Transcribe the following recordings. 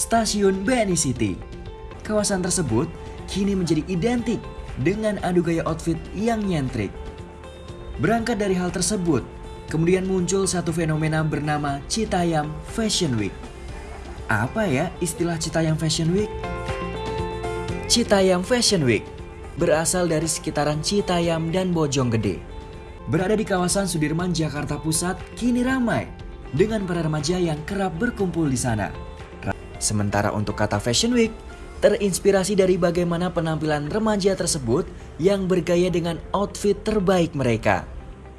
stasiun BNI City. Kawasan tersebut kini menjadi identik dengan adu gaya outfit yang nyentrik. Berangkat dari hal tersebut, kemudian muncul satu fenomena bernama Citayam Fashion Week. Apa ya istilah Citayam Fashion Week? Citayam Fashion Week berasal dari sekitaran Citayam dan Bojonggede. Berada di kawasan Sudirman, Jakarta Pusat, kini ramai dengan para remaja yang kerap berkumpul di sana. Sementara untuk kata Fashion Week, terinspirasi dari bagaimana penampilan remaja tersebut yang bergaya dengan outfit terbaik mereka.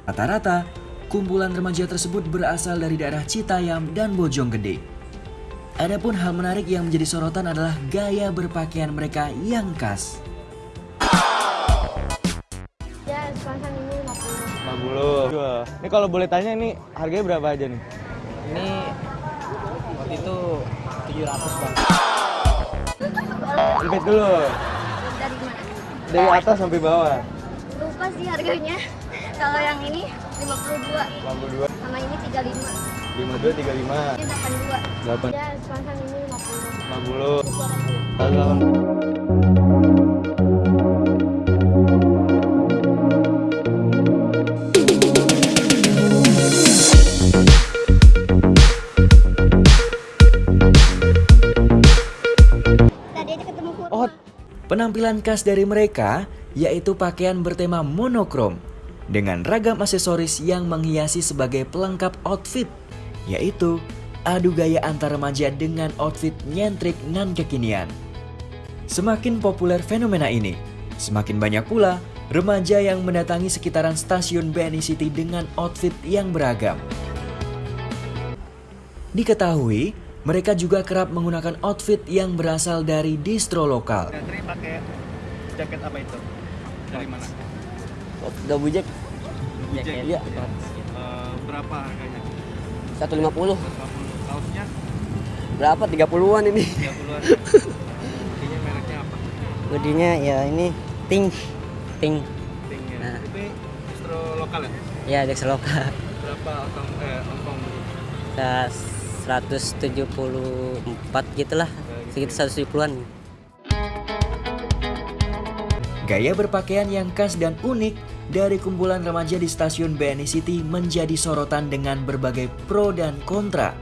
Rata-rata, kumpulan remaja tersebut berasal dari daerah Citayam dan Bojonggede. Adapun hal menarik yang menjadi sorotan adalah gaya berpakaian mereka yang khas. Ya, sepasang ini 50. 50. Ini kalau boleh tanya ini harganya berapa aja nih? Ini waktu itu 700 bang. Repeat dulu. Dari mana? Dari atas sampai bawah. Lupa sih harganya. Kalau yang ini 52, 52, sama ini 35. 52, 35, Ini 82. 8, Ya, sepasang ini 50. 50. Salam. Oh, Penampilan khas dari mereka yaitu pakaian bertema monokrom dengan ragam aksesoris yang menghiasi sebagai pelengkap outfit, yaitu adu gaya antar remaja dengan outfit nyentrik nan kekinian. Semakin populer fenomena ini, semakin banyak pula remaja yang mendatangi sekitaran stasiun BNI City dengan outfit yang beragam. Diketahui, mereka juga kerap menggunakan outfit yang berasal dari distro lokal. Teri pakai jaket apa itu? Dari mana? Double jack Jaket. Iya. Eh, berapa harganya? 150. 150. Kaosnya Berapa? 30-an ini. 30-an. Ini mereknya apa? Hoodie-nya ya ini Ting. Ting. Ting ya. Nah. Distro lokal ya? Ya, Dex lokal. Berapa ongkong eh ongkong 174 gitulah. Sekitar 170-an. Gaya berpakaian yang khas dan unik dari kumpulan remaja di stasiun BNI City menjadi sorotan dengan berbagai pro dan kontra.